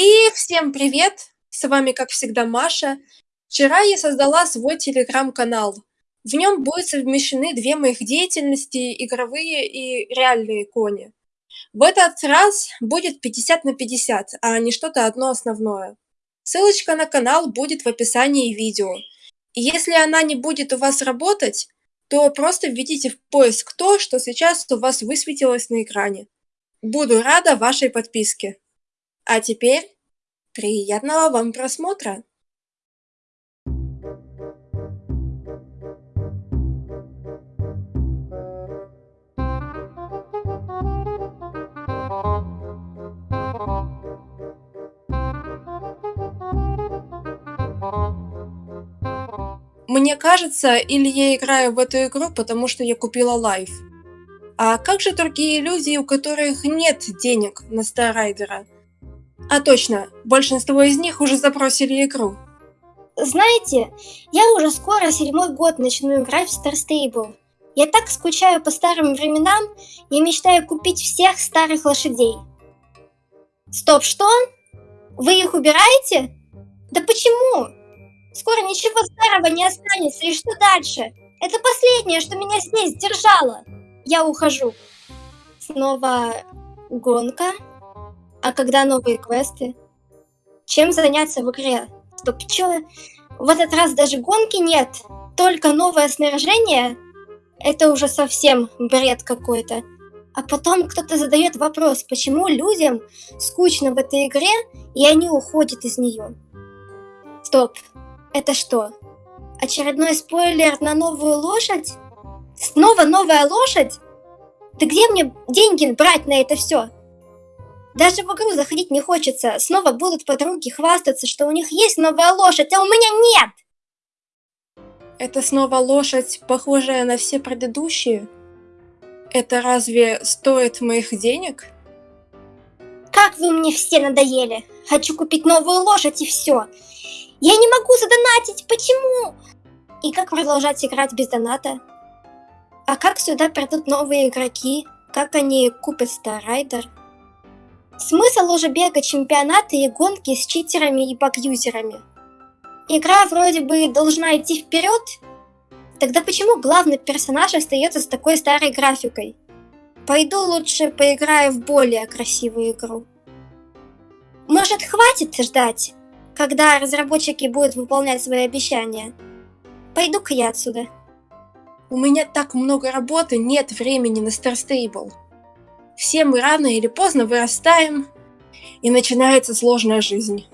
И всем привет! С вами, как всегда, Маша. Вчера я создала свой телеграм-канал. В нем будут совмещены две моих деятельности, игровые и реальные кони. В этот раз будет 50 на 50, а не что-то одно основное. Ссылочка на канал будет в описании видео. Если она не будет у вас работать, то просто введите в поиск то, что сейчас у вас высветилось на экране. Буду рада вашей подписке. А теперь приятного вам просмотра! Мне кажется, или я играю в эту игру, потому что я купила лайф. А как же другие люди, у которых нет денег на Старрайдера? А точно, большинство из них уже запросили игру. Знаете, я уже скоро седьмой год начну играть в Star Stable. Я так скучаю по старым временам, я мечтаю купить всех старых лошадей. Стоп, что? Вы их убираете? Да почему? Скоро ничего старого не останется, и что дальше? Это последнее, что меня здесь держало. Я ухожу. Снова гонка? А когда новые квесты? Чем заняться в игре? Стоп, чё? В этот раз даже гонки нет, только новое снаряжение? Это уже совсем бред какой-то. А потом кто-то задает вопрос, почему людям скучно в этой игре, и они уходят из нее. Стоп, это что? Очередной спойлер на новую лошадь? Снова новая лошадь? Да где мне деньги брать на это все? Даже в игру заходить не хочется. Снова будут подруги хвастаться, что у них есть новая лошадь, а у меня нет! Это снова лошадь, похожая на все предыдущие? Это разве стоит моих денег? Как вы мне все надоели! Хочу купить новую лошадь и все. Я не могу задонатить, почему? И как продолжать играть без доната? А как сюда придут новые игроки? Как они купят Старрайдер? Смысл уже бега чемпионаты и гонки с читерами и багюзерами. Игра вроде бы должна идти вперед, тогда почему главный персонаж остается с такой старой графикой? Пойду лучше поиграю в более красивую игру. Может хватит ждать, когда разработчики будут выполнять свои обещания? Пойду-ка я отсюда. У меня так много работы, нет времени на Star Stable. Все мы рано или поздно вырастаем, и начинается сложная жизнь.